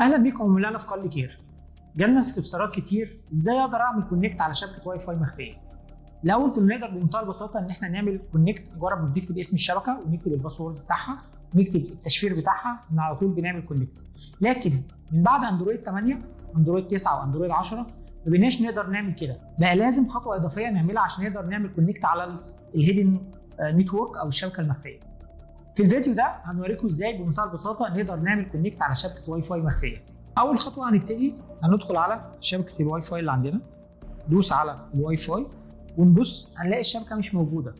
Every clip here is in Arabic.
أهلا بيكم مولانا في قال كير. جالنا استفسارات كتير إزاي أقدر أعمل connect على شبكة واي فاي مخفية. الأول كنا نقدر بمنتهى البساطة إن إحنا نعمل connect مجرد بنكتب اسم الشبكة ونكتب ال password بتاعها ونكتب التشفير بتاعها ان على طول بنعمل connect لكن من بعد أندرويد 8 أندرويد 9 وأندرويد 10 ما بقيناش نقدر نعمل كده. بقى لازم خطوة إضافية نعملها عشان نقدر نعمل connect على ال hidden network أو الشبكة المخفية. في الفيديو ده هنوريكم إزاي بمنتهى البساطة نقدر نعمل connect على شبكة واي فاي مخفية. أول خطوة هنبتدي هندخل على شبكة الواي فاي اللي عندنا دوس على الواي فاي ونبص هنلاقي الشبكة مش موجودة.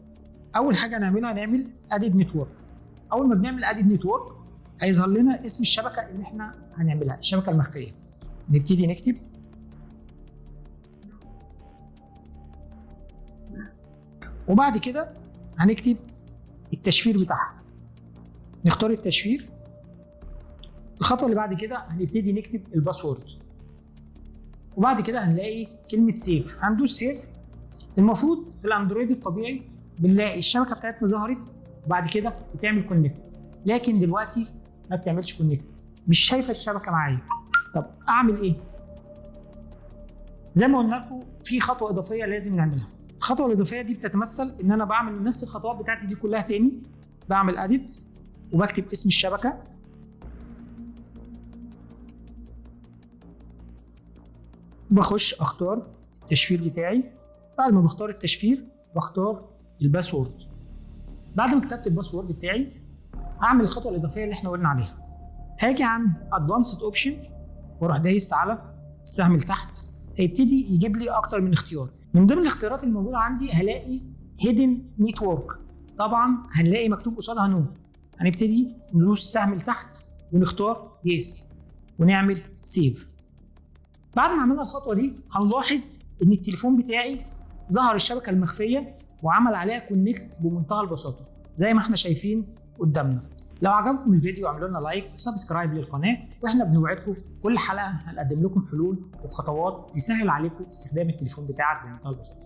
أول حاجة هنعملها هنعمل add network أول ما بنعمل add network هيظهر لنا اسم الشبكة اللي إحنا هنعملها الشبكة المخفية. نبتدي نكتب. وبعد كده هنكتب التشفير بتاعها. نختار التشفير. الخطوة اللي بعد كده هنبتدي نكتب ال password. وبعد كده هنلاقي كلمة save. هندوس save. المفروض في الأندرويد الطبيعي بنلاقي الشبكة بتاعتنا ظهرت وبعد كده بتعمل connect لكن دلوقتي ما بتعملش connect مش شايفة الشبكة معايا. طب أعمل إيه؟ زي ما قلنا لكم في خطوة إضافية لازم نعملها. الخطوة الإضافية دي بتتمثل إن أنا بعمل نفس الخطوات بتاعتي دي كلها تاني. بعمل edit وبكتب اسم الشبكة. بخش أختار التشفير بتاعي. بعد ما بختار التشفير بختار ال password. بعد ما كتبت ال password بتاعي هعمل الخطوة الإضافية اللي إحنا قلنا عليها. هاجي عند advanced option وأروح دايس على السهم اللي تحت. هيبتدي يجيب لي أكتر من اختيار. من ضمن الاختيارات الموجودة عندي هلاقي hidden network طبعا هنلاقي مكتوب قصادها no هنبتدي ندوس السهم لتحت ونختار yes ونعمل save بعد ما عملنا الخطوة دي هنلاحظ إن التليفون بتاعي ظهر الشبكة المخفية وعمل عليها connect بمنتهى البساطة زي ما إحنا شايفين قدامنا. لو عجبكم الفيديو اعملوا لنا like و subscribe للقناة وإحنا بنوعدكم كل حلقة هنقدم لكم حلول وخطوات تسهل عليكم استخدام التليفون بتاعك بمنتهى البساطة.